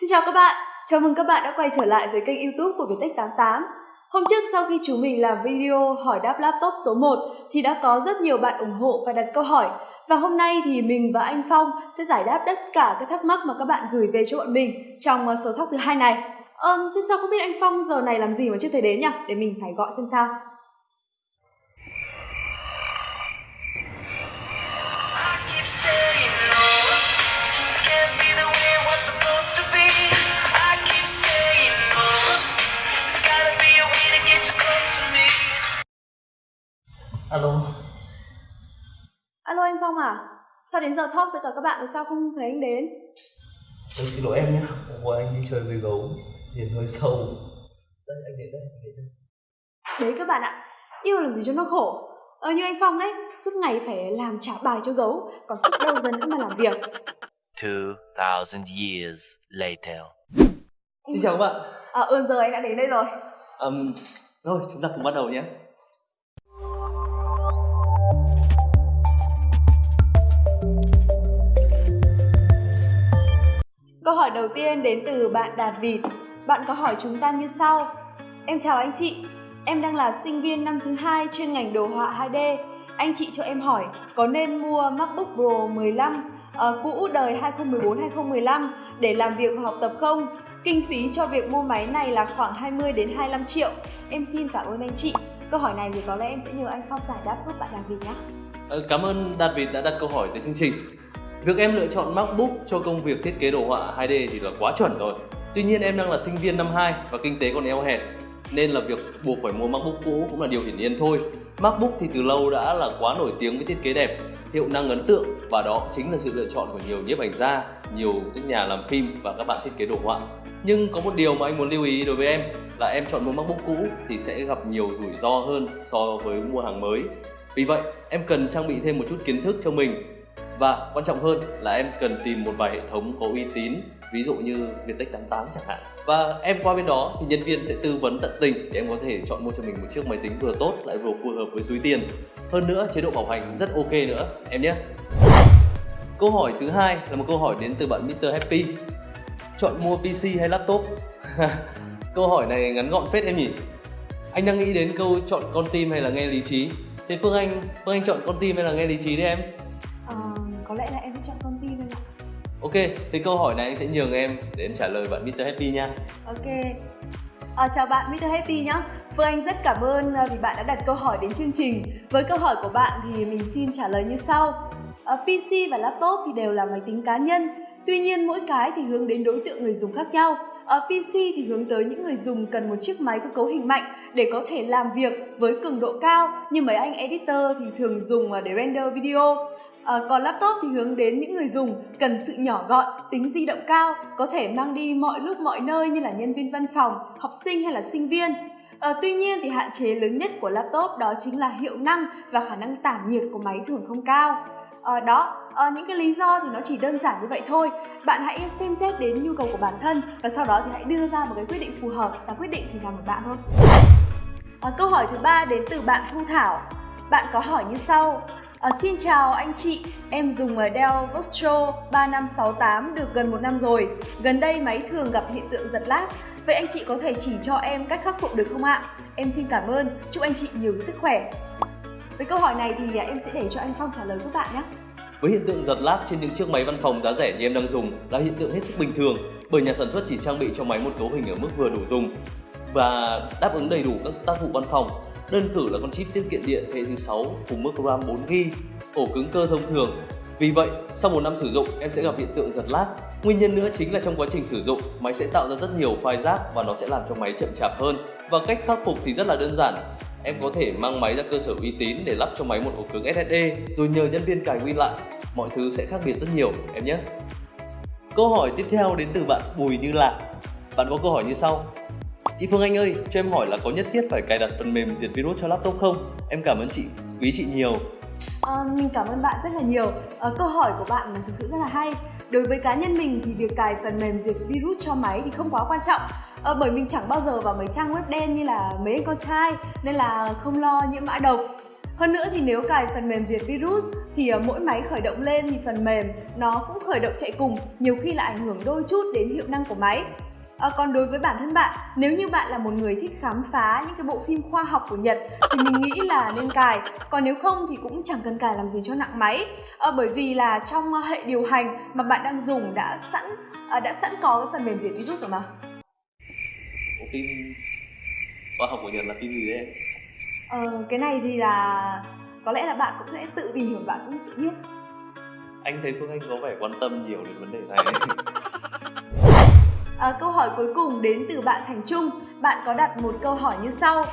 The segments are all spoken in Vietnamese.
Xin chào các bạn, chào mừng các bạn đã quay trở lại với kênh youtube của Viettech 88 Hôm trước sau khi chúng mình làm video hỏi đáp laptop số 1 thì đã có rất nhiều bạn ủng hộ và đặt câu hỏi. Và hôm nay thì mình và anh Phong sẽ giải đáp tất cả các thắc mắc mà các bạn gửi về cho bọn mình trong ờ, số talk thứ hai này. Ờ, thế sao không biết anh Phong giờ này làm gì mà chưa thấy đến nhỉ? Để mình phải gọi xem sao. Alo anh Phong à? Sao đến giờ talk với cả các bạn rồi sao không thấy anh đến? tôi xin lỗi em nhé. Hôm qua anh đi chơi với gấu, nhìn hơi sâu. Đây, anh đến đây, anh đến đây. Đấy các bạn ạ, yêu làm gì cho nó khổ Ờ như anh Phong đấy, suốt ngày phải làm trả bài cho gấu Còn sức đâu ra nữa mà làm việc 2,000 years later. Xin chào các bạn. À ơn giờ anh đã đến đây rồi Ừm, rồi, chúng ta cùng bắt đầu nhé. Câu hỏi đầu tiên đến từ bạn Đạt Vịt. Bạn có hỏi chúng ta như sau. Em chào anh chị, em đang là sinh viên năm thứ hai chuyên ngành đồ họa 2D. Anh chị cho em hỏi có nên mua MacBook Pro 15 uh, ờ, cũ đời 2014-2015 để làm việc và học tập không? Kinh phí cho việc mua máy này là khoảng 20 đến 25 triệu. Em xin cảm ơn anh chị. Câu hỏi này thì có lẽ em sẽ nhờ anh Phong giải đáp giúp bạn Đạt Vịt nhé. Ờ, cảm ơn Đạt Việt đã đặt câu hỏi tới chương trình. Việc em lựa chọn MacBook cho công việc thiết kế đồ họa 2D thì là quá chuẩn rồi. Tuy nhiên em đang là sinh viên năm 2 và kinh tế còn eo hẹp nên là việc buộc phải mua MacBook cũ cũng là điều hiển nhiên thôi. MacBook thì từ lâu đã là quá nổi tiếng với thiết kế đẹp, hiệu năng ấn tượng và đó chính là sự lựa chọn của nhiều nhiếp ảnh gia, nhiều các nhà làm phim và các bạn thiết kế đồ họa. Nhưng có một điều mà anh muốn lưu ý đối với em là em chọn mua MacBook cũ thì sẽ gặp nhiều rủi ro hơn so với mua hàng mới. Vì vậy, em cần trang bị thêm một chút kiến thức cho mình và quan trọng hơn là em cần tìm một vài hệ thống có uy tín, ví dụ như Viettech 88 chẳng hạn. Và em qua bên đó thì nhân viên sẽ tư vấn tận tình để em có thể chọn mua cho mình một chiếc máy tính vừa tốt lại vừa phù hợp với túi tiền. Hơn nữa, chế độ bảo hành cũng rất ok nữa. Em nhé. Câu hỏi thứ hai là một câu hỏi đến từ bạn Mr Happy. Chọn mua PC hay laptop? Câu hỏi này ngắn gọn phết em nhỉ. Anh đang nghĩ đến câu chọn con tim hay là nghe lý trí. Thế Phương Anh Phương Anh chọn con tim hay là nghe lý trí đấy em? Ok, thì câu hỏi này anh sẽ nhường em để em trả lời bạn Mr. Happy nha. Ok. À, chào bạn Mr. Happy nhé. Phương Anh rất cảm ơn à, vì bạn đã đặt câu hỏi đến chương trình. Với câu hỏi của bạn thì mình xin trả lời như sau. À, PC và laptop thì đều là máy tính cá nhân. Tuy nhiên mỗi cái thì hướng đến đối tượng người dùng khác nhau. À, Ở PC thì hướng tới những người dùng cần một chiếc máy có cấu hình mạnh để có thể làm việc với cường độ cao như mấy anh editor thì thường dùng à, để render video. À, còn laptop thì hướng đến những người dùng cần sự nhỏ gọn, tính di động cao, có thể mang đi mọi lúc mọi nơi như là nhân viên văn phòng, học sinh hay là sinh viên. À, tuy nhiên thì hạn chế lớn nhất của laptop đó chính là hiệu năng và khả năng tản nhiệt của máy thường không cao. À, đó, à, những cái lý do thì nó chỉ đơn giản như vậy thôi. Bạn hãy xem xét đến nhu cầu của bản thân và sau đó thì hãy đưa ra một cái quyết định phù hợp và quyết định thì là ở bạn thôi. À, câu hỏi thứ ba đến từ bạn Thu Thảo. Bạn có hỏi như sau. À, xin chào anh chị, em dùng ờ, Dell Vostro 3568 được gần một năm rồi. Gần đây máy thường gặp hiện tượng giật lag. Vậy anh chị có thể chỉ cho em cách khắc phục được không ạ? Em xin cảm ơn, chúc anh chị nhiều sức khỏe. Với câu hỏi này thì ờ, em sẽ để cho anh Phong trả lời giúp bạn nhé. Với hiện tượng giật lag trên những chiếc máy văn phòng giá rẻ như em đang dùng là hiện tượng hết sức bình thường bởi nhà sản xuất chỉ trang bị cho máy một cấu hình ở mức vừa đủ dùng và đáp ứng đầy đủ các tác vụ văn phòng. Đơn cử là con chip tiết kiệm điện thế hệ thứ 6 cùng mức RAM 4GB, ổ cứng cơ thông thường. Vì vậy, sau một năm sử dụng, em sẽ gặp hiện tượng giật lag. Nguyên nhân nữa chính là trong quá trình sử dụng, máy sẽ tạo ra rất nhiều file rác và nó sẽ làm cho máy chậm chạp hơn. Và cách khắc phục thì rất là đơn giản. Em có thể mang máy ra cơ sở uy tín để lắp cho máy một ổ cứng SSD rồi nhờ nhân viên cài nguyên lại. Mọi thứ sẽ khác biệt rất nhiều em nhé. Câu hỏi tiếp theo đến từ bạn Bùi Như Lạc. Bạn có câu hỏi như sau. Chị Phương Anh ơi, cho em hỏi là có nhất thiết phải cài đặt phần mềm diệt virus cho laptop không? Em cảm ơn chị, quý chị nhiều. À, mình cảm ơn bạn rất là nhiều. À, câu hỏi của bạn là thực sự rất là hay. Đối với cá nhân mình thì việc cài phần mềm diệt virus cho máy thì không quá quan trọng. À, bởi mình chẳng bao giờ vào mấy trang web đen như là mấy con trai nên là không lo nhiễm mã độc. Hơn nữa thì nếu cài phần mềm diệt virus thì mỗi máy khởi động lên thì phần mềm nó cũng khởi động chạy cùng, nhiều khi là ảnh hưởng đôi chút đến hiệu năng của máy. À, còn đối với bản thân bạn, nếu như bạn là một người thích khám phá những cái bộ phim khoa học của Nhật thì mình nghĩ là nên cài. Còn nếu không thì cũng chẳng cần cài làm gì cho nặng máy. À, bởi vì là trong hệ điều hành mà bạn đang dùng đã sẵn à, đã sẵn có cái phần mềm diệt virus rồi mà. Bộ phim khoa học của Nhật là phim gì đấy? Ờ, cái này thì là có lẽ là bạn cũng sẽ tự tìm hiểu bạn cũng tự biết. Anh thấy Phương Anh có vẻ quan tâm nhiều đến vấn đề này. À, câu hỏi cuối cùng đến từ bạn Thành Trung. Bạn có đặt một câu hỏi như sau.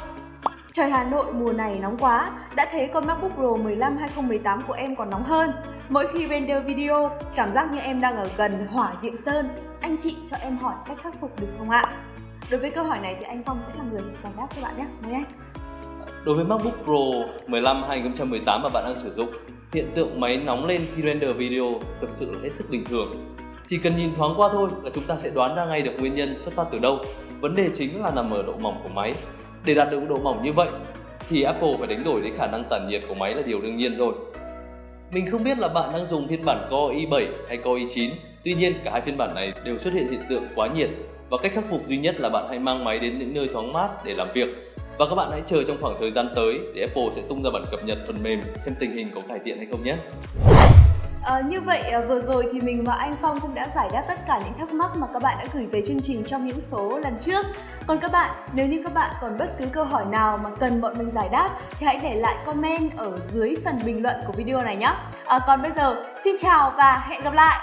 Trời Hà Nội mùa này nóng quá, đã thế con MacBook Pro 15 2018 của em còn nóng hơn. Mỗi khi render video, cảm giác như em đang ở gần hỏa diệm sơn. Anh chị cho em hỏi cách khắc phục được không ạ? Đối với câu hỏi này thì anh Phong sẽ là người giải đáp cho bạn nhé. Mời anh. Đối với MacBook Pro 15 2018 mà bạn đang sử dụng, hiện tượng máy nóng lên khi render video thực sự là hết sức bình thường. Chỉ cần nhìn thoáng qua thôi là chúng ta sẽ đoán ra ngay được nguyên nhân xuất phát từ đâu. Vấn đề chính là nằm ở độ mỏng của máy. Để đạt được độ mỏng như vậy thì Apple phải đánh đổi đến khả năng tản nhiệt của máy là điều đương nhiên rồi. Mình không biết là bạn đang dùng phiên bản Core i7 hay Core i9, tuy nhiên cả hai phiên bản này đều xuất hiện hiện tượng quá nhiệt và cách khắc phục duy nhất là bạn hãy mang máy đến những nơi thoáng mát để làm việc và các bạn hãy chờ trong khoảng thời gian tới để Apple sẽ tung ra bản cập nhật phần mềm xem tình hình có cải thiện hay không nhé. À, như vậy ờ, vừa rồi thì mình và anh Phong cũng đã giải đáp tất cả những thắc mắc mà các bạn đã gửi về chương trình trong những số lần trước. Còn các bạn, nếu như các bạn còn bất cứ câu hỏi nào mà cần bọn mình giải đáp thì hãy để lại comment ở dưới phần bình luận của video này nhé. À, ờ, còn bây giờ, xin chào và hẹn gặp lại.